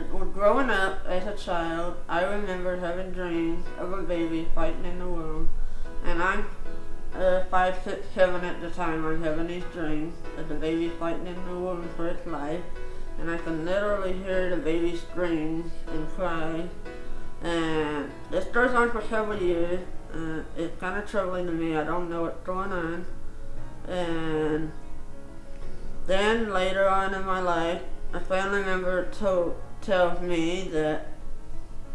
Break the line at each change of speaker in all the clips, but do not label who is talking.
growing up as a child, I remember having dreams of a baby fighting in the womb, and I'm uh, five, six, seven at the time. I'm having these dreams of the baby fighting in the womb for its life, and I can literally hear the baby scream and cry. And this goes on for several years. Uh, it's kind of troubling to me. I don't know what's going on. And then later on in my life, a family member told tells me that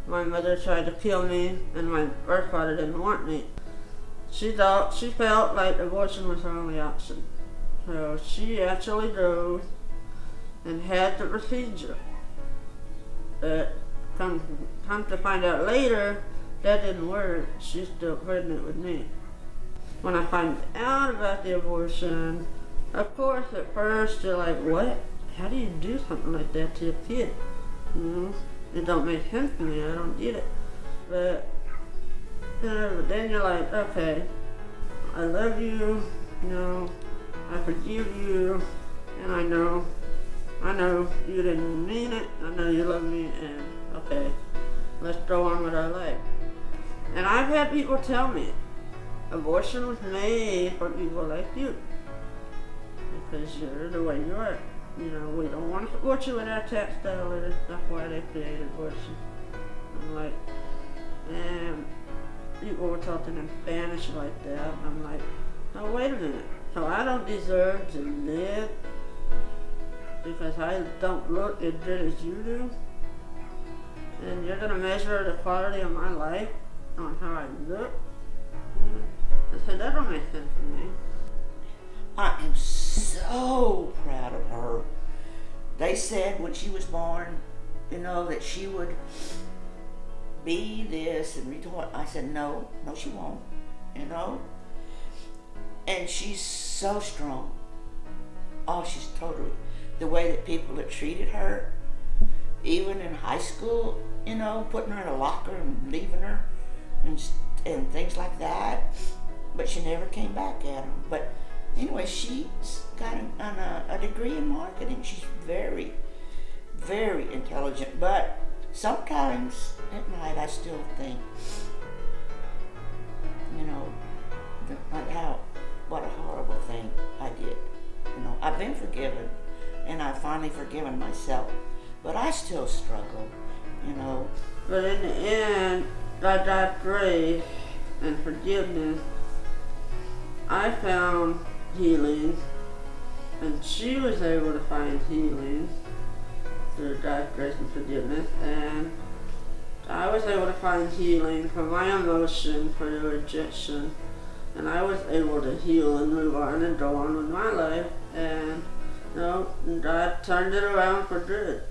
my mother tried to kill me and my birth father didn't want me. She thought she felt like abortion was her only option. So she actually drove and had the procedure. But come, come to find out later, that didn't work. She's still pregnant with me. When I find out about the abortion, of course at first you're like, what? How do you do something like that to a kid? Know, it don't make sense to me. I don't get it. But then you're like, okay, I love you, you know, I forgive you, and I know, I know you didn't mean it. I know you love me, and okay, let's go on with our life. And I've had people tell me, abortion was made for people like you, because you're the way you are. You know, we don't want to support you with our tax dollars. That's why they created abortion. I'm like, um, and people were talking in Spanish like that. I'm like, oh, wait a minute. So I don't deserve to live because I don't look as good as you do? And you're going to measure the quality of my life on how I look? I said, that don't make sense to me.
I am so. They said when she was born, you know, that she would be this and retort. I said, no, no, she won't, you know. And she's so strong. Oh, she's totally, the way that people have treated her, even in high school, you know, putting her in a locker and leaving her and, and things like that. But she never came back at them. But anyway, she's got an, a, a uh, degree in marketing. She's very, very intelligent. But sometimes at night I still think, you know, how, what a horrible thing I did. You know, I've been forgiven and I've finally forgiven myself. But I still struggle, you know.
But in the end, by God's grace and forgiveness, I found healing, and she was able to find healing through God's grace and forgiveness, and I was able to find healing for my emotion for the rejection, and I was able to heal and move on and go on with my life, and you know, God turned it around for good.